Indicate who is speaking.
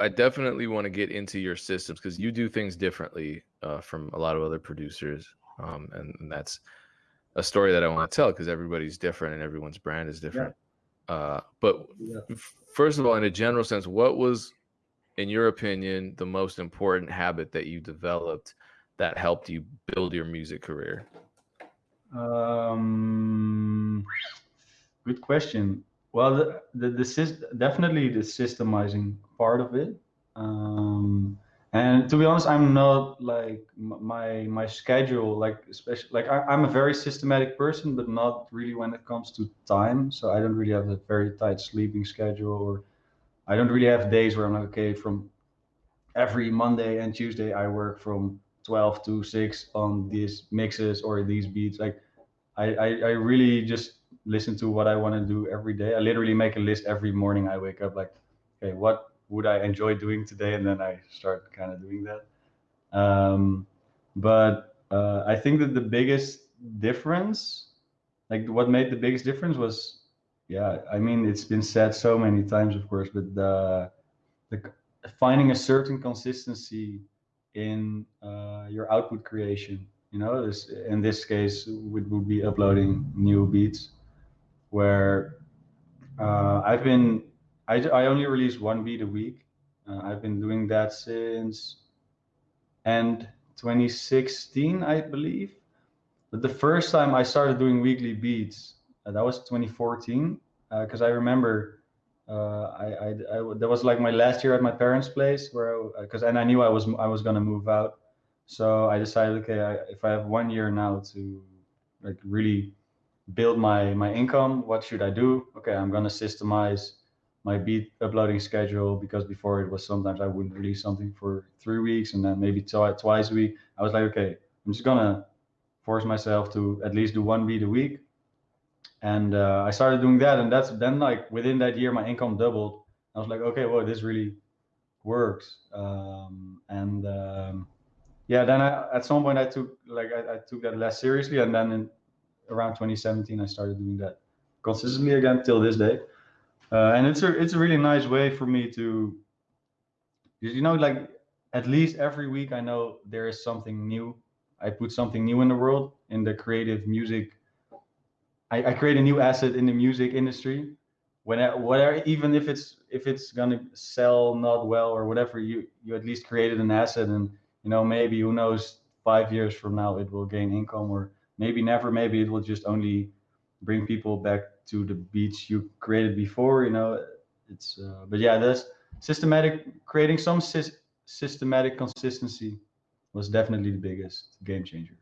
Speaker 1: I definitely want to get into your systems because you do things differently uh, from a lot of other producers, um, and, and, that's a story that I want to tell because everybody's different and everyone's brand is different. Yeah. Uh, but yeah. first of all, in a general sense, what was, in your opinion, the most important habit that you developed that helped you build your music career?
Speaker 2: Um, good question. Well, the, the, the definitely the systemizing part of it. Um, and to be honest, I'm not like my my schedule, like especially like I, am a very systematic person, but not really when it comes to time. So I don't really have a very tight sleeping schedule, or I don't really have days where I'm like, okay, from every Monday and Tuesday I work from 12 to 6 on these mixes or these beats. Like I, I, I really just listen to what I want to do every day. I literally make a list every morning. I wake up like, okay, what would I enjoy doing today? And then I start kind of doing that. Um, but uh, I think that the biggest difference, like what made the biggest difference was, yeah, I mean, it's been said so many times, of course, but the, the finding a certain consistency in uh, your output creation. You know, this, in this case, would, would be uploading new beats where uh, I've been, I, I only release one beat a week. Uh, I've been doing that since end 2016, I believe. But the first time I started doing weekly beats, uh, that was 2014, because uh, I remember uh, I, I, I, that was like my last year at my parents' place, where because and I knew I was I was gonna move out, so I decided, okay, I, if I have one year now to like really build my my income what should i do? Okay i'm going to systemize my beat uploading schedule because before it was sometimes i wouldn't release something for three weeks and then maybe twi twice a week. I was like okay i'm just gonna force myself to at least do one beat a week. And uh, i started doing that and that's then like within that year my income doubled. I was like okay well this really works. Um, and um, yeah then I, at some point i took like I, I took that less seriously and then in, around 2017, I started doing that consistently again till this day. Uh, and it's a it's a really nice way for me to, you know, like at least every week I know there is something new. I put something new in the world in the creative music. I, I create a new asset in the music industry. Whenever, whatever, even if it's if it's gonna sell not well or whatever, you you at least created an asset, and you know maybe who knows five years from now it will gain income or maybe never maybe it will just only bring people back to the beats you created before you know? It's uh, but yeah that's systematic creating some sy systematic consistency was definitely the biggest game changer